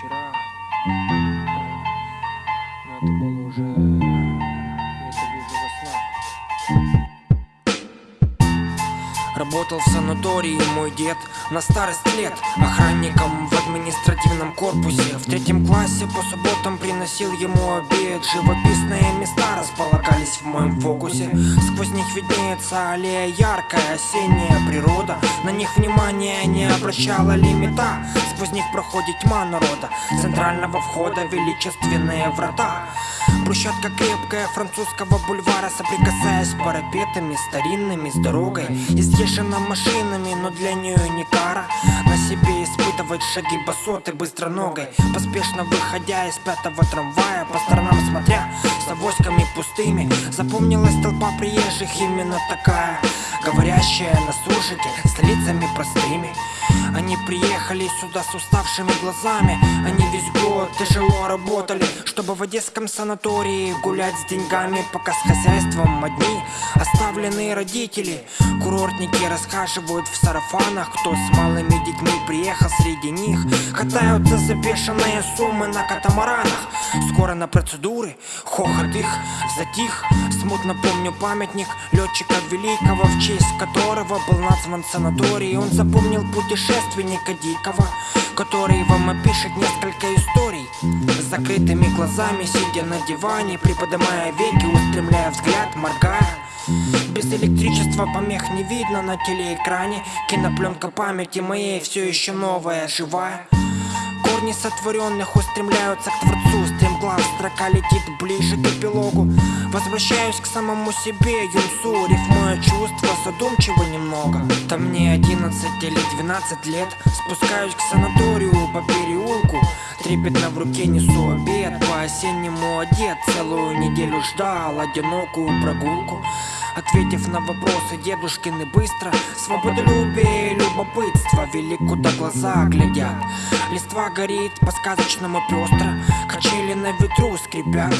вчера. Э, но это было уже... Я это вижу во снах. Работал в санатории мой дед на старость лет. Охранником в административном корпусе. В третьем классе по субботам приносил ему обед. Живописные места располагались в моем фокусе. Сквозь них виднеется аллея яркая, осенняя природа. На них внимания не обращала лимита. Сквозь них проходит тьма народа. Центрального входа величественные врата Брусчатка крепкая французского бульвара Соприкасаясь с парапетами старинными с дорогой Изъезжена машинами, но для нее не кара. На себе испытывать шаги босоты быстроногой Поспешно выходя из пятого трамвая По сторонам смотря с авоськами пустыми. Запомнилась толпа приезжих именно такая Говорящая на суржике с лицами простыми. Они приехали сюда с уставшими глазами Они год тяжело работали Чтобы в одесском санатории гулять с деньгами Пока с хозяйством одни оставленные родители. Курортники расхаживают в сарафанах Кто с малыми детьми приехал среди них. Катаются за бешеные суммы на катамаранах. Скоро на процедуры, хохот их затих. Смутно помню памятник летчика великого В честь которого был назван санаторий. Он запомнил путешественника дикого Который вам опишет несколько историй. С закрытыми глазами, сидя на диване Приподнимая веки, устремляя взгляд, моргая без электричества помех не видно на телеэкране. Кинопленка памяти моей все еще новая, живая. Корни сотворенных устремляются к Творцу. Стремглав строка летит ближе к эпилогу. Возвращаюсь к самому себе, юнцу. Рифмуя чувства, задумчиво немного. Там мне 11 или 12 лет. Спускаюсь к санаторию по переулку. Трепетно в руке несу обед. По-осеннему одет Целую неделю ждал одинокую прогулку Ответив на вопросы дедушкины быстро Свободолюбие и любопытство Вели куда глаза глядят Листва горит по-сказочному пестро Качели на ветру скрипят